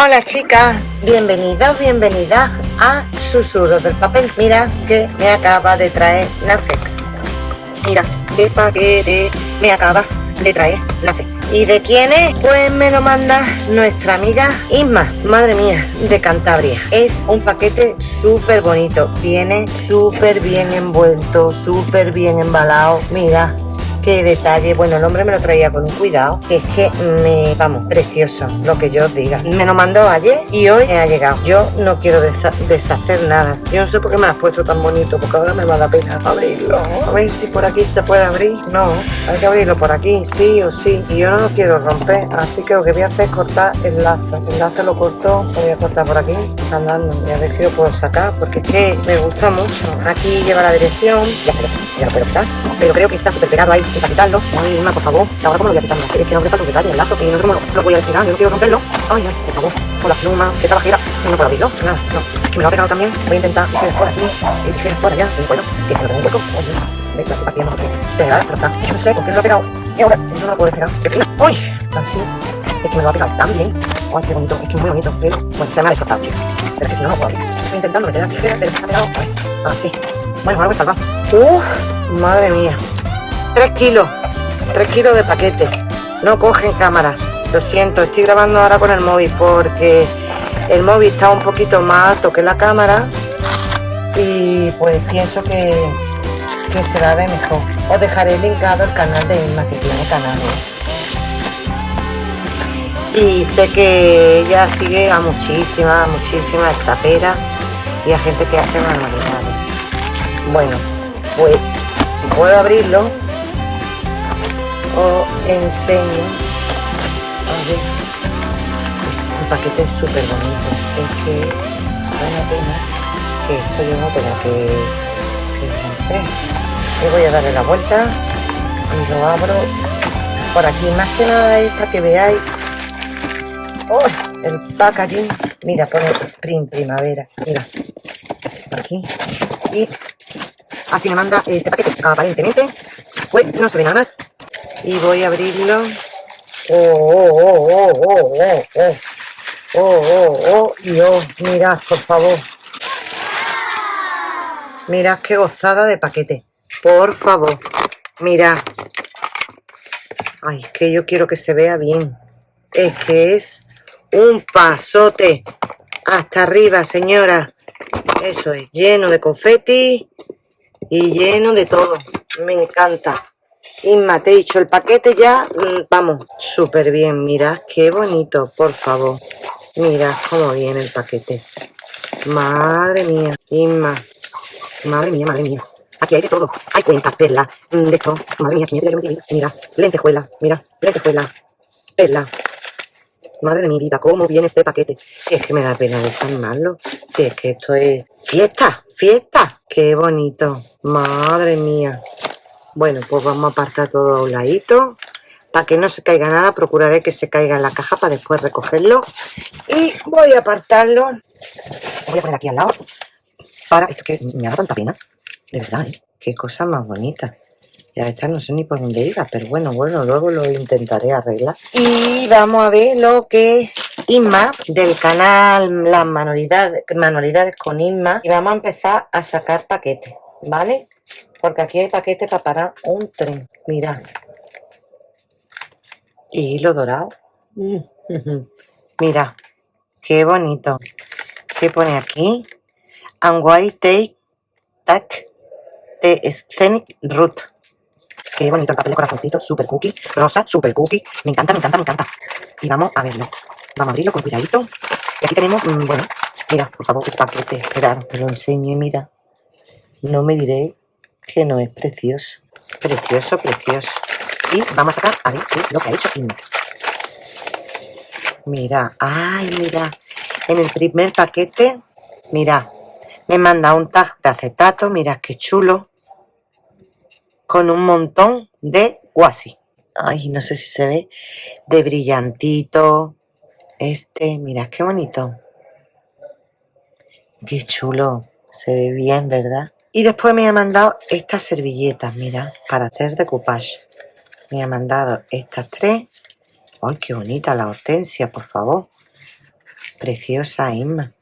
Hola chicas, bienvenidas, bienvenidas a Susurros del Papel. Mira que me acaba de traer Nafex. Mira qué paquete me acaba de traer Nafex. ¿Y de quién es? Pues me lo manda nuestra amiga Isma, madre mía, de Cantabria. Es un paquete súper bonito, viene súper bien envuelto, súper bien embalado. Mira, qué detalle. Bueno, el hombre me lo traía con un cuidado, es que me, vamos, precioso, lo que yo os diga. Me lo mandó ayer y hoy me ha llegado. Yo no quiero deshacer nada. Yo no sé por qué me has puesto tan bonito, porque ahora me va a dar pena abrirlo. A ver si por aquí se puede abrir. No, hay que abrirlo por aquí, sí o sí. Y yo no lo quiero romper, así que lo que voy a hacer es cortar el lazo. El lazo lo cortó, lo voy a cortar por aquí, andando. Y a ver si lo puedo sacar, porque es que me gusta mucho. Aquí lleva la dirección. Ya, ya lo puedo quitar. Pero creo que está súper pegado ahí para quitarlo. Ay, por favor. Ahora cómo lo voy a quitar. Es que no me falta un detalle, el lazo, y no cómo lo, voy a destinar. Yo no quiero romperlo. Ay, ay, por favor. Con la pluma, que trabajera. No puedo abrirlo. Nada, no. Que me lo ha pegado también. Voy a intentar tijeras por aquí y tijeras por allá. No puedo. Que no tengo un hueco. Ay, me estoy partiendo porque se me va a destrozar. Yo no sé por qué lo ha pegado. Y ahora, eso no lo puedo despegar. ¡Ay! Así. Es que me lo ha pegado tan bien. Ay, qué bonito. Es que es muy bonito. Pero, bueno, se me ha destrozado, chicos. Pero es que si no, no lo puedo abrir. Estoy intentando meter las tijeras, pero me ha pegado. Así. Bueno, ahora voy a salvar. Uf, madre mía. 3 kilos, 3 kilos de paquete. No cogen cámara. Lo siento, estoy grabando ahora con el móvil porque el móvil está un poquito más alto que la cámara y pues pienso que, que se ver mejor. Os dejaré linkado el canal de Inma que tiene canal. Y sé que ella sigue a muchísimas, muchísimas extraperas y a gente que hace manualidades. Bueno, pues si puedo abrirlo, os enseño. A ver este paquete es súper bonito. Es que da pena que esto yo no tenga que, romper y voy a darle la vuelta y lo abro por aquí. Más que nada es para que veáis. Oh, el packaging. Mira pone spring primavera. Mira. Aquí. Y así me manda este paquete aparentemente pues no se ve nada más y voy a abrirlo. Oh, oh, oh, oh, oh, oh, oh. Oh, oh, oh, Dios, mirad, por favor. Mirad qué gozada de paquete. Por favor, mirad. Ay, es que yo quiero que se vea bien. Es que es un pasote. Hasta arriba, señora. Eso es, lleno de confeti y lleno de todo. Me encanta. Inma, te he dicho, el paquete ya, mm, vamos, súper bien. Mirad qué bonito, por favor. Mirad cómo viene el paquete. Madre mía, Inma. Madre mía, madre mía. Aquí hay de todo. Hay cuentas, perlas, mm, de esto. Madre mía, mira, lentejuela, mira, lentejuela, perla. Madre de mi vida, cómo viene este paquete. Si es que me da pena desarmarlo. Si es que esto es fiesta, fiesta. Qué bonito. Madre mía. Bueno, pues vamos a apartar todo a un ladito. Para que no se caiga nada, procuraré que se caiga en la caja para después recogerlo. Y voy a apartarlo. voy a poner aquí al lado. Para, esto que me da tanta pena. De verdad, ¿eh? Qué cosa más bonita. Ya no sé ni por dónde iba, pero bueno, bueno, luego lo intentaré arreglar. Y vamos a ver lo que Inma, del canal Las Manualidades, manualidades con Inma. Y vamos a empezar a sacar paquetes, ¿vale? Porque aquí hay paquete para parar un tren. Mira. Y hilo dorado. Mira. Qué bonito. ¿Qué pone aquí? And why take tack the scenic route. Qué bonito el papel de corazoncito, super cookie, rosa, super cookie. Me encanta, me encanta, me encanta. Y vamos a verlo. Vamos a abrirlo con cuidadito. Y aquí tenemos, mm, bueno, mira, por favor, el paquete. Esperad, te lo enseño y mira. No me diré que no es precioso. Precioso, precioso. Y vamos a sacar a ver lo que ha hecho Mira, ay, mira. En el primer paquete, mira, me manda un tag de acetato, mira qué chulo. Con un montón de guasi. Ay, no sé si se ve. De brillantito. Este, mira qué bonito. Qué chulo. Se ve bien, ¿verdad? Y después me ha mandado estas servilletas, mira, para hacer decoupage. Me ha mandado estas tres. ¡Ay, qué bonita la hortensia, por favor! preciosa, Inma.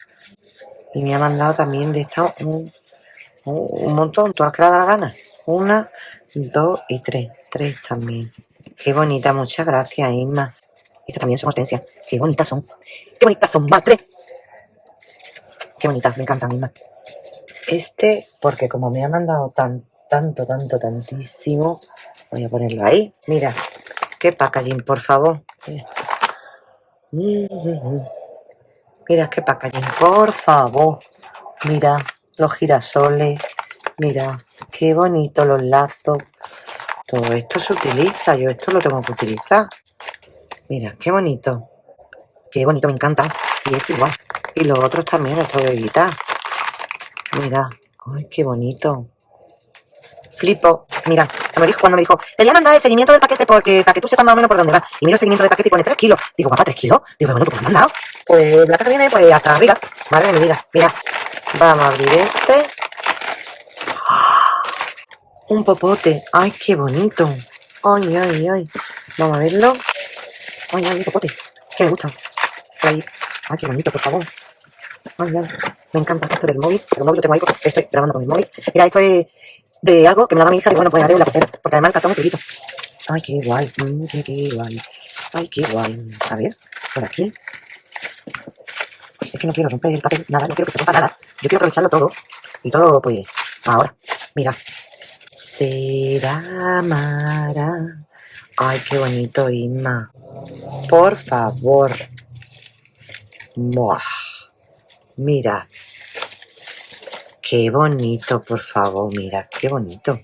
Y me ha mandado también de esta un, un, montón, todas que le da la gana. Una, dos y tres. Tres también. Qué bonita, muchas gracias, Inma. Estas también son hortensias. Qué bonitas son. Qué bonitas son. Más tres. Qué bonitas, me encantan, Inma. Este, porque como me ha mandado tan, tanto, tanto, tantísimo, voy a ponerlo ahí. Mira, qué packaging, por favor. Mira qué packaging, por favor. Mira los girasoles. Mira, qué bonito los lazos. Todo esto se utiliza. Yo esto lo tengo que utilizar. Mira, qué bonito. Qué bonito, me encanta. Y es igual. Y los otros también los tengo que quitar. Mira. Ay, qué bonito. Flipo. Mira, me dijo, cuando me dijo, te voy a mandar el seguimiento del paquete porque para que tú sepas más o menos por dónde va. Y miro el seguimiento del paquete y pone 3 kilos. Digo, papá, 3 kilos. Digo, bueno, pues me han mandado. Pues la caja viene pues hasta arriba. Madre de mi vida. Mira, vamos a abrir este. Un popote. Ay, qué bonito. Ay, ay, ay. Vamos a verlo. Ay, ay, un popote. Que me gusta. Ay, ay, qué bonito, por favor. Ay, ay. Me encanta esto del móvil. Pero el móvil lo tengo ahí porque estoy grabando con mi móvil. Mira, esto es de algo que me da mi hija y bueno, pues haré un lapicero, porque además el cartón es pequeñito. Ay, qué guay, mm, qué, qué guay. Ay, qué guay. A ver, por aquí. Pues es que no quiero romper el papel, nada, no quiero que se rompa nada. Yo quiero aprovecharlo todo. Y todo, pues, ahora. Mira. Será Mara. Ay, qué bonito, Inma. Por favor. Buah. Mira, Qué bonito, por favor, mira, qué bonito.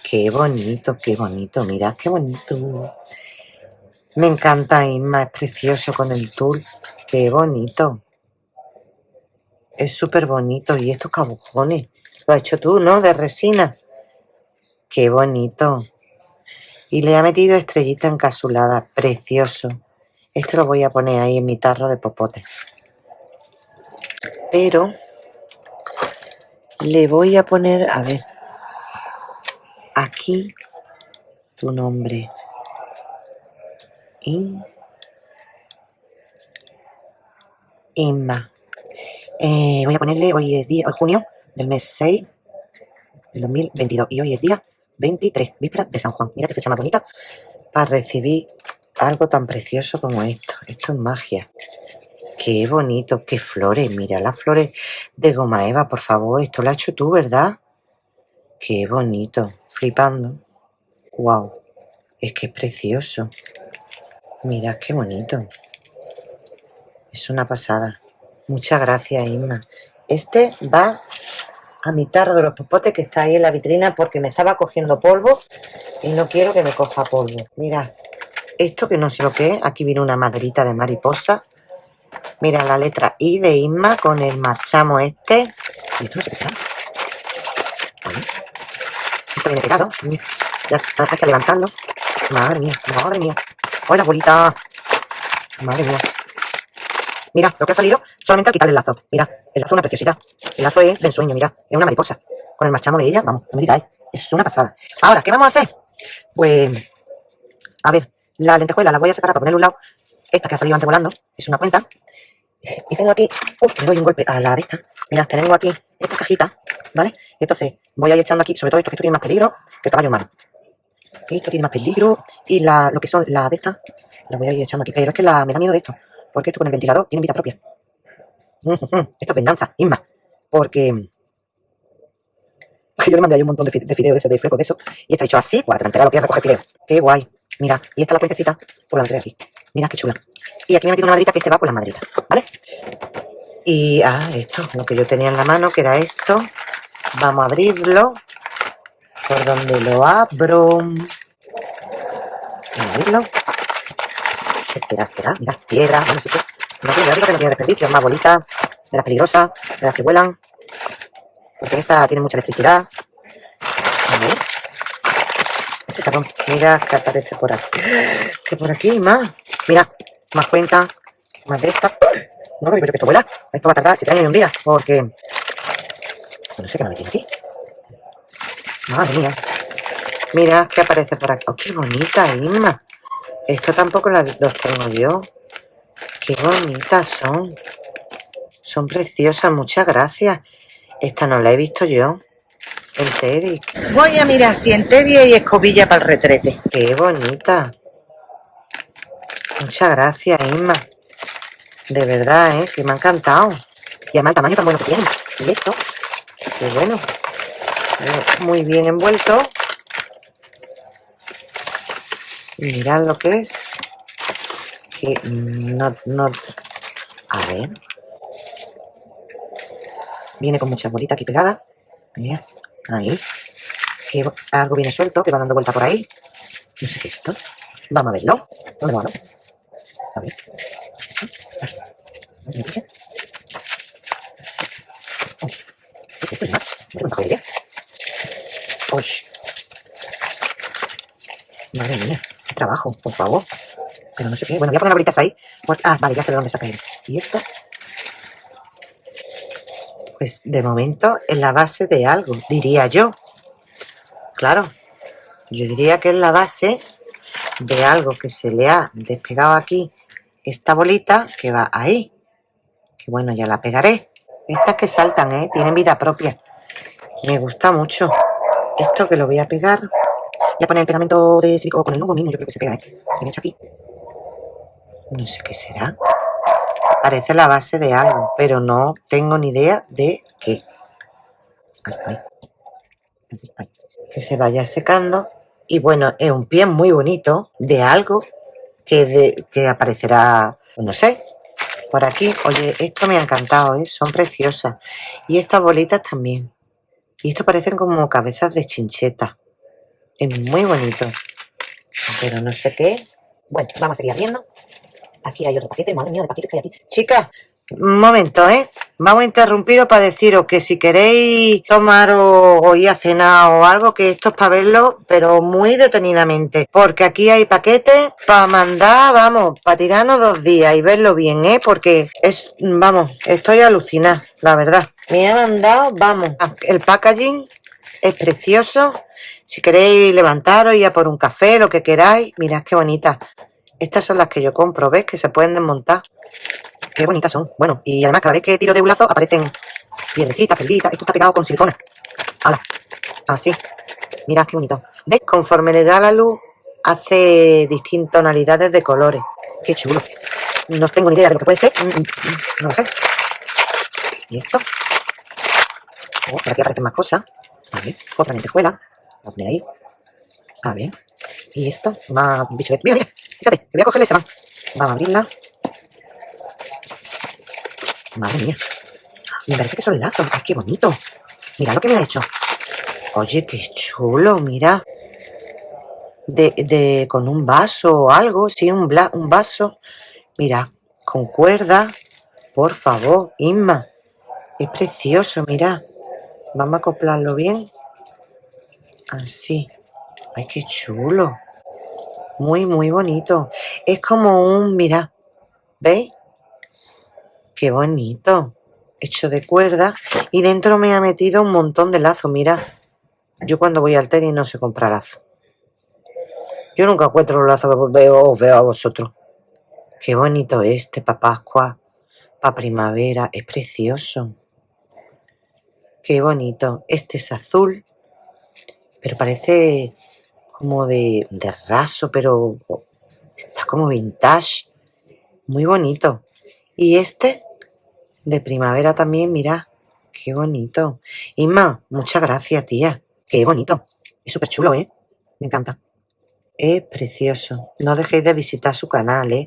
Qué bonito, qué bonito, mira, qué bonito. Me encanta Inma, es precioso con el tul. Qué bonito. Es súper bonito. Y estos cabujones, lo has hecho tú, ¿no? De resina. Qué bonito. Y le ha metido estrellita encasulada. Precioso. Esto lo voy a poner ahí en mi tarro de popote. Pero le voy a poner, a ver, aquí tu nombre. In, Inma. Eh, voy a ponerle, hoy es día, hoy junio del mes 6 del 2022 y hoy es día 23, víspera de San Juan. Mira qué fecha más bonita para recibir algo tan precioso como esto. Esto es magia. Qué bonito, qué flores. Mira las flores de goma eva, por favor. Esto lo has hecho tú, ¿verdad? Qué bonito. Flipando. Wow. Es que es precioso. Mira qué bonito. Es una pasada. Muchas gracias, Inma. Este va a mi tarro de los popotes que está ahí en la vitrina porque me estaba cogiendo polvo y no quiero que me coja polvo. Mira, esto que no sé lo que es. Aquí viene una maderita de mariposa Mira la letra I de Isma con el marchamo este. Y esto no sé qué será. Esto viene pegado. Ya hay que levantarlo. Madre mía, madre mía. Hola, abuelita. Madre mía. Mira, lo que ha salido solamente al quitarle el lazo. Mira, el lazo es una preciosidad. El lazo es de ensueño, mira. Es una mariposa. Con el marchamo de ella, vamos, no me digáis. Es una pasada. Ahora, ¿qué vamos a hacer? Pues, a ver, la lentejuela la voy a separar para ponerle un lado. Esta que ha salido antes volando es una cuenta. Y tengo aquí, uff, le doy un golpe a la de esta. Mira, tengo aquí esta cajita, ¿vale? Entonces voy a ir echando aquí, sobre todo esto que esto tiene más peligro que el caballo humano. Esto tiene más peligro. Y lo que son las de estas, las voy a ir echando aquí. Pero es que la, me da miedo de esto. Porque esto con el ventilador tiene vida propia. Esto es venganza, Inma. Porque yo le mandé ahí un montón de, de fideos de ese, de flecos de eso. Y está hecho así, pues la delantera lo que recoger fideo. Qué guay. Mira, y esta es la puentecita, por la meteré aquí. Mira qué chula. Y aquí me he metido una madrita que este va con la madrita, ¿vale? Y, ah, esto, lo que yo tenía en la mano, que era esto. Vamos a abrirlo. ¿Por donde lo abro? Vamos a abrirlo. ¿Qué será? ¿Será? Mira, piedra, no sé qué. No tiene, que no tiene desperdicio, más bolitas, de las peligrosas, de las que vuelan. Porque esta tiene mucha electricidad. A ver. Este sabón. Mira que aparece por aquí. Que por aquí más. Mira, más cuenta, más de esta. No, pero que esto vuela. Esto va a tardar 7 años y un día, porque... No sé qué me tiene aquí. Madre mía. Mira qué aparece por aquí. Oh, qué bonita, Inma. Esto tampoco los tengo yo. Qué bonitas son. Son preciosas, muchas gracias. Esta no la he visto yo. El Teddy. Voy a mirar si en Teddy hay escobilla para el retrete. Qué bonita. Muchas gracias, Isma. De verdad, ¿eh? Que me ha encantado. Y además el tamaño tan bueno que tiene. Y esto, qué bueno. Muy bien envuelto. Mirad lo que es. Que no, no... A ver. Viene con muchas bolitas aquí pegadas. Ahí. Que algo viene suelto, que va dando vuelta por ahí. No sé qué es esto. Vamos a verlo. ¿Dónde va? A ver. ¿Qué es esto? ¿No? ¿No? Uy. Madre mía, trabajo, por favor. Pero no sé qué. Bueno, voy a poner las bolitas ahí. Ah, vale, ya sé de dónde saca él. ¿Y esto? Pues de momento es la base de algo, diría yo. Claro, yo diría que es la base de algo que se le ha despegado aquí esta bolita que va ahí. Que bueno, ya la pegaré. Estas que saltan, ¿eh? Tienen vida propia. Me gusta mucho. Esto que lo voy a pegar. Voy a poner el pegamento de silicona con el nudo mismo. Yo creo que se pega, ¿eh? Se me echa aquí. No sé qué será. Parece la base de algo, pero no tengo ni idea de qué. Que se vaya secando. Y bueno, es un pie muy bonito de algo que, de, que aparecerá, no sé, por aquí. Oye, esto me ha encantado, ¿eh? son preciosas. Y estas bolitas también. Y esto parecen como cabezas de chincheta. Es muy bonito. Pero no sé qué. Bueno, vamos a seguir abriendo. Aquí hay otro paquete, madre mía, de paquetes que hay aquí. Chicas, un momento, ¿eh? Vamos a interrumpiros para deciros que si queréis tomar o, ir a cenar o algo, que esto es para verlo, pero muy detenidamente. Porque aquí hay paquetes para mandar, vamos, para tirarnos dos días y verlo bien, ¿eh? Porque es, vamos, estoy alucinada, la verdad. Me ha mandado, vamos, el packaging es precioso. Si queréis levantaros, ir a por un café, lo que queráis. Mirad qué bonita. Estas son las que yo compro, ¿ves? Que se pueden desmontar. Qué bonitas son. Bueno, y además cada vez que tiro de un lazo aparecen piedrecitas, perditas. Esto está pegado con silicona. ¡Hala! Así. Mirad qué bonito. ¿Ves? Conforme le da la luz, hace distintas tonalidades de colores. Qué chulo. No tengo ni idea de lo que puede ser. Mm, mm, mm, no lo sé. ¿Y esto? Oh, por aquí aparecen más cosas. Ver, otra lentejuela. Vamos a poner ahí. A ver. Y esto, más bicho. Mira, mira, fíjate, voy a cogerle esa mano. Vamos a abrirla. Madre mía. Me parece que son lazos. ¡Ay, qué bonito! Mira lo que me ha hecho. Oye, qué chulo, mira. De, de, con un vaso o algo, sí, un, un vaso. Mira, con cuerda. Por favor, Inma. Es precioso, mira. Vamos a acoplarlo bien. Así. ¡Ay, qué chulo! Muy, muy bonito. Es como un, mira, ¿veis? Qué bonito. Hecho de cuerda. Y dentro me ha metido un montón de lazo, mira. Yo cuando voy al tenis no sé comprar lazo. Yo nunca encuentro los lazos que veo, veo a vosotros. Qué bonito este para Pascua, para primavera. Es precioso. Qué bonito. Este es azul, pero parece como de, de raso, pero está como vintage. Muy bonito. Y este de primavera también, mira. Qué bonito. Inma, muchas gracias, tía. Qué bonito. Es súper chulo, ¿eh? Me encanta. Es precioso. No dejéis de visitar su canal, ¿eh?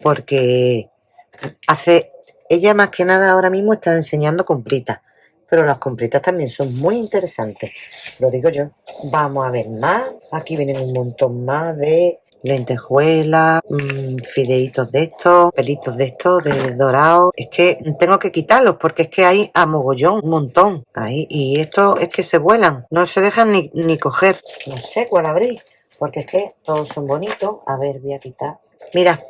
Porque hace... Ella más que nada ahora mismo está enseñando compritas pero las compritas también son muy interesantes, lo digo yo. Vamos a ver más, aquí vienen un montón más de lentejuelas, mmm, fideitos de estos, pelitos de estos, de dorado. Es que tengo que quitarlos porque es que hay a mogollón, un montón. Ahí, y esto es que se vuelan, no se dejan ni, ni coger. No sé cuál abrir, porque es que todos son bonitos. A ver, voy a quitar. Mira,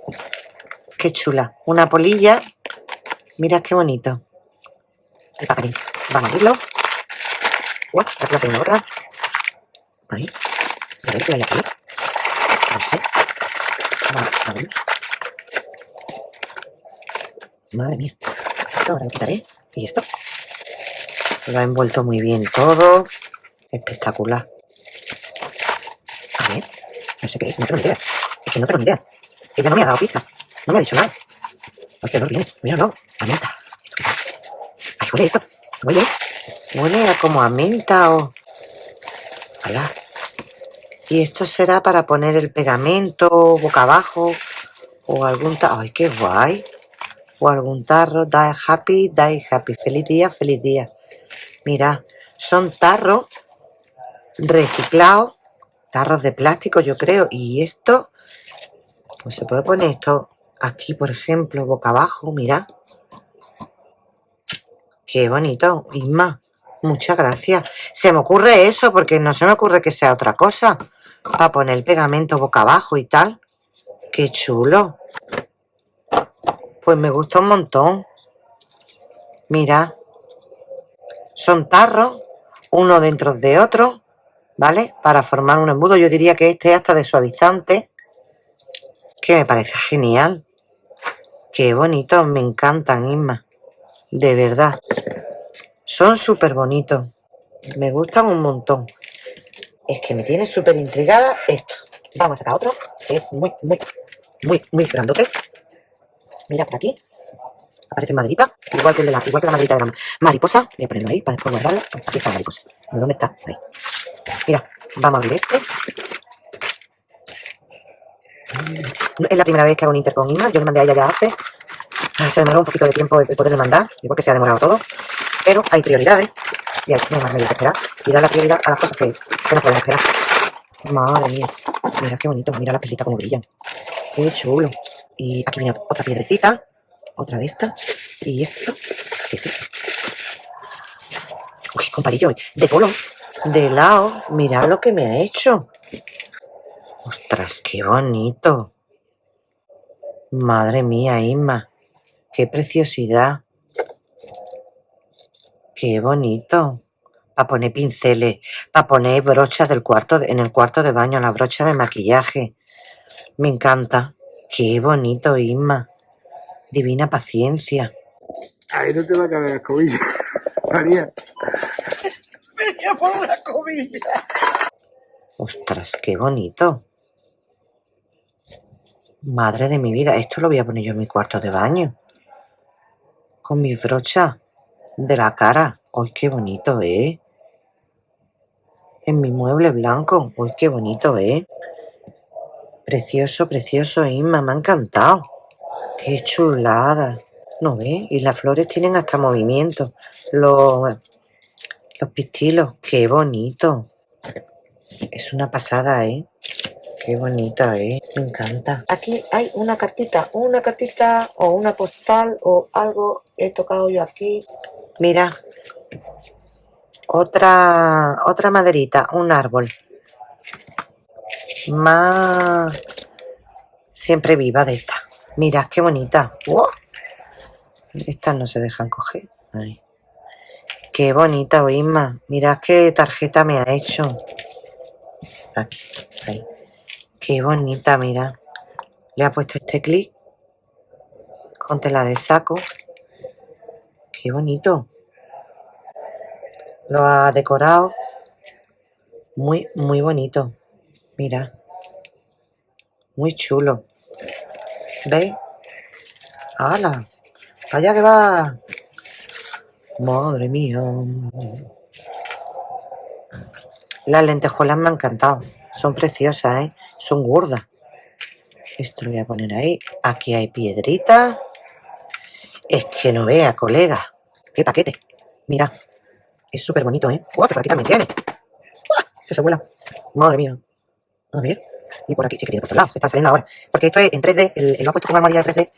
qué chula. Una polilla. Mira qué bonito. Paperín. Vamos a abrirlo. Aquí la segunda otra. Ahí. A ver qué hay aquí. No sé. Vamos a abrir. Madre mía. Esto ahora lo quitaré. ¿Y esto? Lo ha envuelto muy bien todo. Espectacular. A ver. No sé qué es. No tengo ni idea. Es que no tengo ni idea. Ella no me ha dado pista. No me ha dicho nada. Qué olor viene. Míralo. A menta. Ay, huele esto. Huele. Huele como a menta o... Hola. Y esto será para poner el pegamento boca abajo o algún... Ay, qué guay o algún tarro, die happy, die happy, feliz día, feliz día. Mira, son tarros reciclados, tarros de plástico yo creo, y esto, pues se puede poner esto aquí, por ejemplo, boca abajo, mira. Qué bonito, Isma, muchas gracias. Se me ocurre eso, porque no se me ocurre que sea otra cosa, para poner el pegamento boca abajo y tal. Qué chulo. Pues me gusta un montón. Mira. Son tarros, uno dentro de otro, ¿vale? Para formar un embudo. Yo diría que este es hasta de suavizante. Que me parece genial. Qué bonitos, me encantan, Isma. De verdad. Son súper bonitos. Me gustan un montón. Es que me tiene súper intrigada esto. Vamos a sacar otro. Es muy, muy, muy, muy grandote. Mira por aquí. Aparece maderita, igual que, la, igual que la maderita de la mariposa. Voy a ponerlo ahí para después guardarlo. Aquí está la mariposa. ¿Dónde está? Ahí. Mira, vamos a abrir este. Es la primera vez que hago un inter con Inma. Yo le mandé a ella ya hace. Se demoró un poquito de tiempo de poderle mandar, igual que se ha demorado todo. Pero hay prioridades. Y hay que más medios que esperar. Y dar la prioridad a las cosas que, que no pueden esperar. Madre mía. Mira qué bonito. Mira la pelita como brillan. Qué chulo. Y aquí viene otra piedrecita, otra de estas. Y esto, ¿qué es esto? Uy, con palillo de polo, de lado. Mirad lo que me ha hecho. Ostras, qué bonito. Madre mía, Isma. Qué preciosidad. Qué bonito. Para poner pinceles, para poner brochas del cuarto, en el cuarto de baño, la brocha de maquillaje. Me encanta. Qué bonito, Isma. Divina paciencia. Ahí no te va a caber la escobilla, María. Venía por una escobilla. Ostras, qué bonito. Madre de mi vida, esto lo voy a poner yo en mi cuarto de baño. Con mis brochas de la cara. ¡Ay, qué bonito, eh! En mi mueble blanco. ¡Ay, qué bonito, eh! Precioso, precioso, Inma, me ha encantado. Qué chulada. ¿No ves? Y las flores tienen hasta movimiento. Los, los pistilos, qué bonito. Es una pasada, ¿eh? Qué bonita, ¿eh? Me encanta. Aquí hay una cartita, una cartita o una postal o algo. He tocado yo aquí. Mira. Otra, otra maderita, un árbol más siempre viva de esta. Mira, qué bonita. Estas no se dejan coger. Qué bonita, Isma. Mira qué tarjeta me ha hecho. Aquí, Qué bonita, mira. Le ha puesto este clic con tela de saco. Qué bonito. Lo ha decorado. Muy, muy bonito. Mira. Muy chulo. ¿Veis? ¡Hala! ¡Allá que va! Madre mía. Las lentejuelas me han encantado. Son preciosas, ¿eh? Son gordas. Esto lo voy a poner ahí. Aquí hay piedrita. Es que no vea, colega. ¡Qué paquete! Mira. Es súper bonito, ¿eh? ¡Uah, qué paquete me tiene! ¡Uah! Se vuela. Madre mía. A ver. Y por aquí sí que tiene por otro lado. Se está saliendo ahora. Porque esto es en 3D. El, lo ha puesto con armadilla de 3D.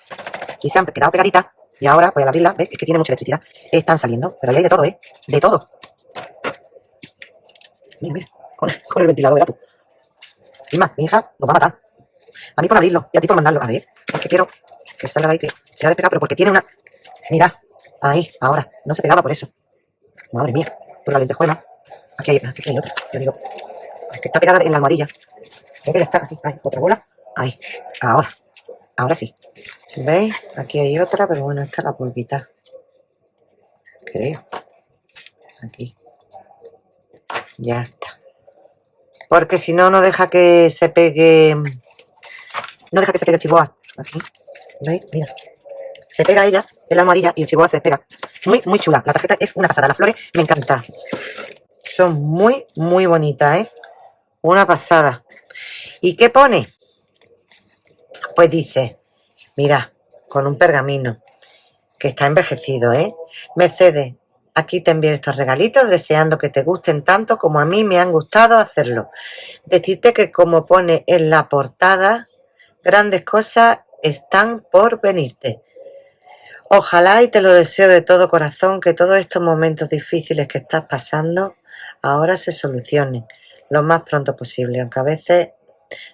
Y se han quedado pegaditas. Y ahora, pues al abrirla, ¿ves? Es que tiene mucha electricidad. Están saliendo. Pero ahí hay de todo, ¿eh? De todo. Mira, mira. Con, el ventilador, verás tú. Más, mi hija nos va a matar. A mí por abrirlo y a ti por mandarlo. A ver. Es que quiero que salga ahí, que se ha despegado, pero porque tiene una... Mira. Ahí, ahora. No se pegaba por eso. Madre mía. Por la lentejuela. Aquí hay, aquí hay otra. Yo digo, es que está pegada en la almohadilla. Creo que ya está aquí. Ahí, otra bola. Ahí. Ahora. Ahora sí. ¿Veis? Aquí hay otra, pero bueno, esta la puedo quitar. Creo. Aquí. Ya está. Porque si no, no deja que se pegue... No deja que se pegue el chihuahua. Aquí. ¿Veis? Mira. Se pega ella en la almohadilla y el chihuahua se despega. Muy, muy chula. La tarjeta es una pasada. Las flores me encantan. Son muy, muy bonitas, ¿eh? Una pasada. ¿Y qué pone? Pues dice, mira, con un pergamino que está envejecido, ¿eh? Mercedes, aquí te envío estos regalitos deseando que te gusten tanto como a mí me han gustado hacerlo. Decirte que como pone en la portada, grandes cosas están por venirte. Ojalá y te lo deseo de todo corazón que todos estos momentos difíciles que estás pasando ahora se solucionen lo más pronto posible, aunque a veces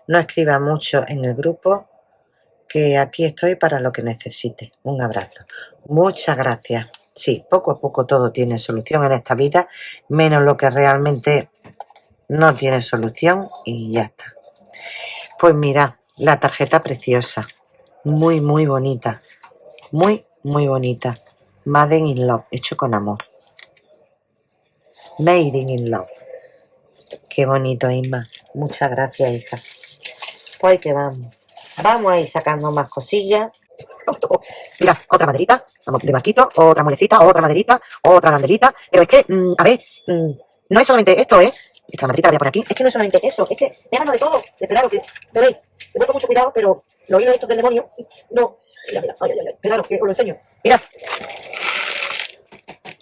no escriba mucho en el grupo, que aquí estoy para lo que necesite. Un abrazo. Muchas gracias. Sí, poco a poco todo tiene solución en esta vida, menos lo que realmente no tiene solución y ya está. Pues mira, la tarjeta preciosa, muy, muy bonita, muy, muy bonita. Made in Love, hecho con amor. Made in Love. Qué bonito, Isma. Muchas gracias, hija. Pues que vamos. Vamos a ir sacando más cosillas. Mira, otra maderita de marquito, otra muelecita, otra maderita, otra banderita. Pero es que, mm, a ver, mm, no es solamente esto, ¿eh? Esta maderita la voy a poner aquí. Es que no es solamente eso, es que me de todo. Claro que, veis, me con mucho cuidado, pero los hilos estos del demonio, no. Mira, mira, ay, ay, claro, que os lo enseño. Mira.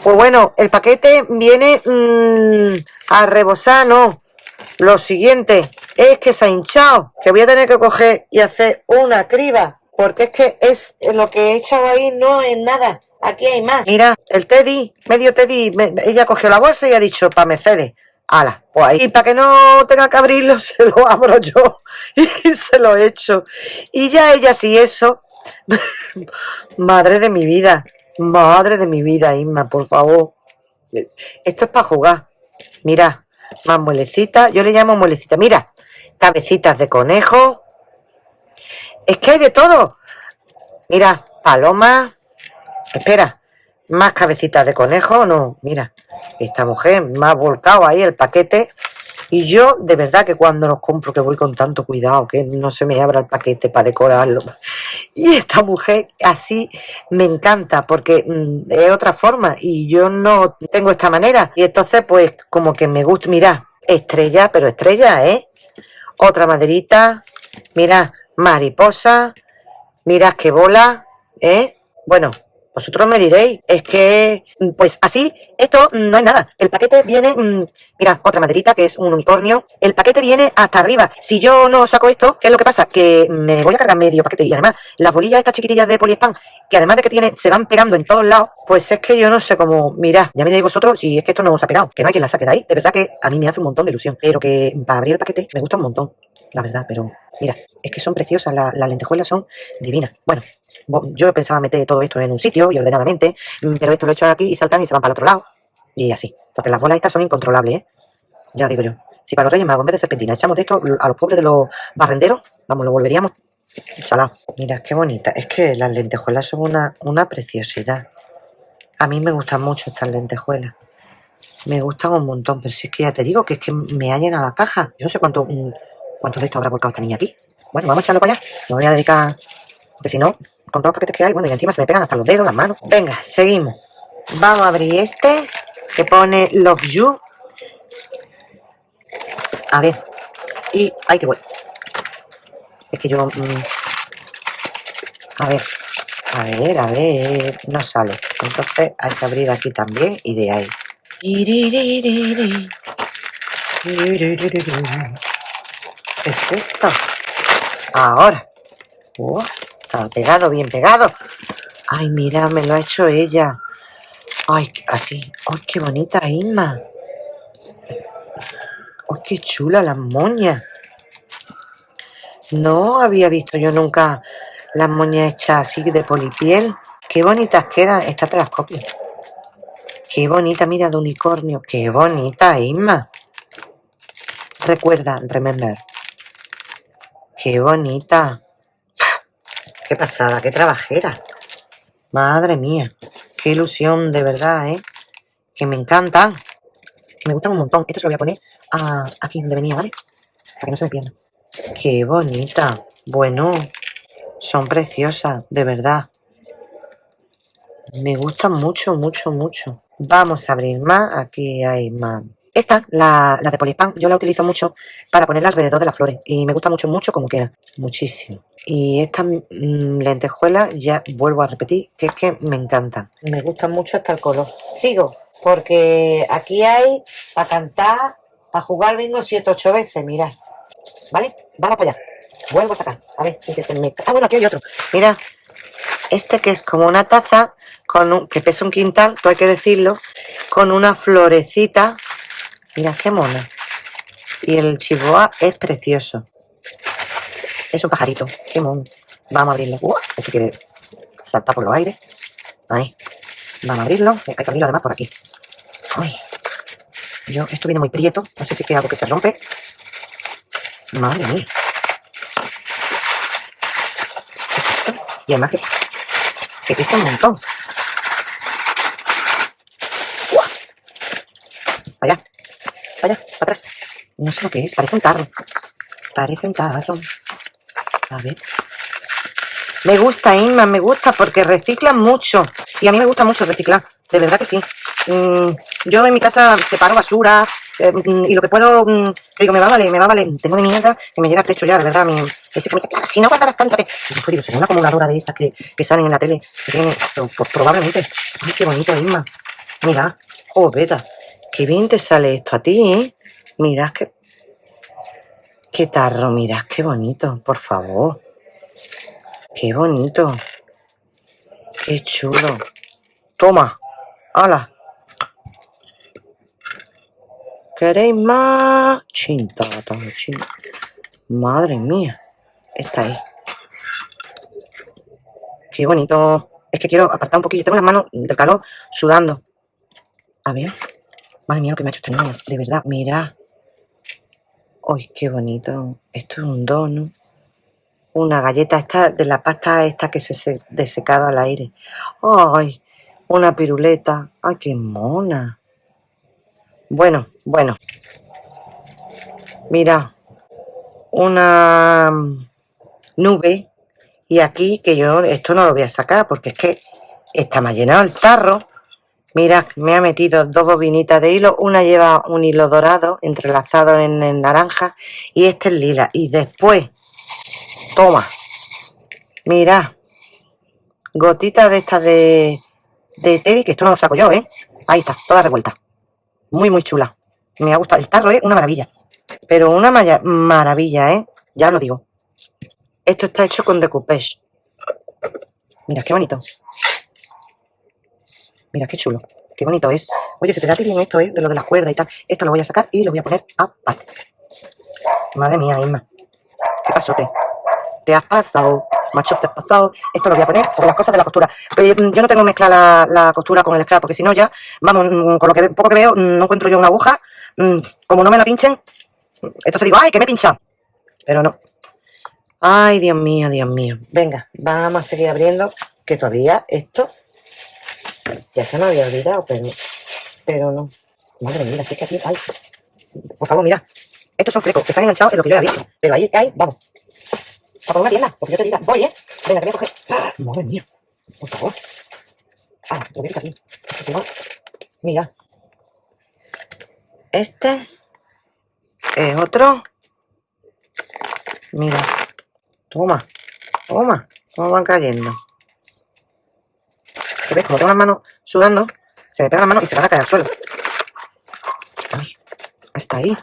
Pues bueno, el paquete viene mmm, a rebosar, no. Lo siguiente es que se ha hinchado, que voy a tener que coger y hacer una criba, porque es que es lo que he echado ahí no es nada. Aquí hay más. Mira, el Teddy, medio Teddy, ella cogió la bolsa y ha dicho, para Mercedes. Ala, pues ahí, y para que no tenga que abrirlo, se lo abro yo y se lo echo. Y ya ella sí, eso. Madre de mi vida, madre de mi vida, Isma, por favor. Esto es para jugar. Mira, más muelecitas. Yo le llamo muelecita. Mira, cabecitas de conejo. Es que hay de todo. Mira, paloma. Espera, más cabecitas de conejo. No, mira, esta mujer me ha volcado ahí el paquete. Y yo, de verdad, que cuando los compro, que voy con tanto cuidado, que no se me abra el paquete para decorarlo. Y esta mujer así me encanta, porque mm, es otra forma, y yo no tengo esta manera. Y entonces, pues, como que me gusta, mira, estrella, pero estrella, ¿eh? Otra maderita, mira, mariposa, mira qué bola, ¿eh? Bueno, vosotros me diréis, es que, pues así, esto no es nada. El paquete viene, mm, mira, otra maderita que es un unicornio. El paquete viene hasta arriba. Si yo no saco esto, ¿qué es lo que pasa? Que me voy a cargar medio paquete. Y además, las bolillas estas chiquitillas de poliespan, que además de que tiene, se van pegando en todos lados, pues es que yo no sé cómo, mirad, ya me diréis vosotros si es que esto no os ha pegado, que no hay quien la saque de ahí. De verdad que a mí me hace un montón de ilusión. Pero que para abrir el paquete me gusta un montón, la verdad, pero mira, es que son preciosas, las lentejuelas son divinas. Bueno, yo pensaba meter todo esto en un sitio y ordenadamente, mm, pero esto lo he hecho aquí y saltan y se van para el otro lado. Y así. Porque las bolas estas son incontrolables, ¿eh? Ya digo yo. Si para los Reyes Magos, en vez de serpentina, echamos de esto a los pobres de los barrenderos, vamos, lo volveríamos salado. Mira, qué bonita. Es que las lentejuelas son una, una preciosidad. A mí me gustan mucho estas lentejuelas. Me gustan un montón, pero si es que ya te digo que es que me ha llenado la caja. Yo no sé cuánto, mm, cuánto de esto habrá volcado esta niña aquí. Bueno, vamos a echarlo para allá. Me voy a dedicar, porque si no, con todos los paquetes que hay, bueno, y encima se me pegan hasta los dedos, las manos. Venga, seguimos. Vamos a abrir este, que pone Love You. A ver. Y, ay, qué bueno. Es que yo... Mm, a ver. A ver, a ver. No sale. Entonces hay que abrir aquí también y de ahí. ¿Qué es esto? Ahora. Oh. Está pegado, bien pegado. Ay, mira, me lo ha hecho ella. Ay, así. Ay, qué bonita Inma. Ay, qué chula la moña. No había visto yo nunca las moñas hechas así de polipiel. Qué bonitas quedan. Esta te las. Qué bonita, mira, de unicornio. Qué bonita, Inma. Recuerda, remember. Qué bonita. Qué pasada, qué trabajera. Madre mía, qué ilusión, de verdad, ¿eh? Que me encantan. Que me gustan un montón. Esto se lo voy a poner aquí donde venía, ¿vale? Para que no se me pierda. Qué bonita. Bueno, son preciosas, de verdad. Me gustan mucho, mucho, mucho. Vamos a abrir más. Aquí hay más. Esta, la, la de Polispán, yo la utilizo mucho para ponerla alrededor de las flores. Y me gusta mucho, mucho como queda. Muchísimo. Y estas mm, lentejuelas, ya vuelvo a repetir, que es que me encantan. Me gustan mucho hasta el color. Sigo, porque aquí hay para cantar, para jugar bingo 7 8 veces, mirad. ¿Vale? Vamos para allá. Vuelvo a sacar. A ver, sin que se me... Ah, bueno, aquí hay otro. Mira, este que es como una taza, con un, que pesa un quintal, todo hay que decirlo, con una florecita. Mira, qué mona. Y el chihuahua es precioso. Es un pajarito. Qué mono. Vamos a abrirlo. ¡Uah! Esto quiere saltar por los aires. Ahí. Vamos a abrirlo. Hay que abrirlo además por aquí. Ay. Yo, esto viene muy prieto. No sé si es algo que se rompe. Madre mía. ¿Qué? Y además que, que pesa un montón. ¡Uah! Para allá. Para atrás. No sé lo que es. Parece un tarro. Parece un tarro. A ver. Me gusta, Inma, me gusta porque reciclan mucho. Y a mí me gusta mucho reciclar. De verdad que sí. Mm, yo en mi casa separo basura eh, mm, y lo que puedo, mm, digo, me va a valer, me va a valer. Tengo de mierda que me llega al techo ya, de verdad. Mi, ese que me dice, si no guardarás tanto que. Digo, será una acumuladora de esas que, que salen en la tele. Que tiene, pues, pues probablemente. Ay, qué bonito, Inma. Mira, joveta. Qué bien te sale esto a ti, ¿eh? Mirad que. Qué tarro, mirad qué bonito, por favor. Qué bonito. Qué chulo. Toma. ¡Hala! ¿Queréis más? Chintata, chin. Madre mía. Está ahí. Qué bonito. Es que quiero apartar un poquillo. Tengo las manos del calor sudando. A ver. Madre mía lo que me ha hecho este niño. De verdad, mira. ¡Ay, qué bonito! Esto es un dono. Una galleta esta de la pasta esta que se se desecado al aire. ¡Ay! Una piruleta. ¡Ay, qué mona! Bueno, bueno. Mira. Una nube. Y aquí, que yo esto no lo voy a sacar porque es que está más llenado el tarro. Mira, me ha metido dos bobinitas de hilo. Una lleva un hilo dorado entrelazado en naranja y este es lila. Y después, toma, mira, gotitas de estas de, de Teddy, que esto no lo saco yo, ¿eh? Ahí está, toda revuelta. Muy, muy chula. Me ha gustado. El tarro es una maravilla. Pero una maravilla, ¿eh? Ya lo digo. Esto está hecho con decoupage. Mira, qué bonito. Mira, qué chulo. Qué bonito es. Oye, se te da bien esto, ¿eh? De lo de las cuerdas y tal. Esto lo voy a sacar y lo voy a poner aparte. Madre mía, Isma. ¿Qué pasó, te? Has pasado. Macho, te has pasado. Esto lo voy a poner por las cosas de la costura. Pero mm, yo no tengo mezclar la, la costura con el scrap, porque si no ya, vamos, mm, con lo que poco que veo, mm, no encuentro yo una aguja. Como no me la pinchen, entonces digo, ¡ay, que me he pinchado! Pero no. Ay, Dios mío, Dios mío. Venga, vamos a seguir abriendo, que todavía esto ya se me había olvidado, pero, pero no. Madre mía, sí que aquí hay. Por favor, mira. Estos son flecos que se han enganchado en lo que yo había visto. Pero ahí hay, vamos. Para poner una tienda, porque yo te diga, voy, ¿eh? Venga, que voy a coger. ¡Ah! Madre mía. Por favor. Ah, lo voy a aquí. Mira. Este es otro. Mira. Toma. Toma. ¿Cómo van cayendo? ¿Qué ves? Como tengo las manos sudando, se me pegan las manos y se van a caer al suelo. Ay, hasta ahí.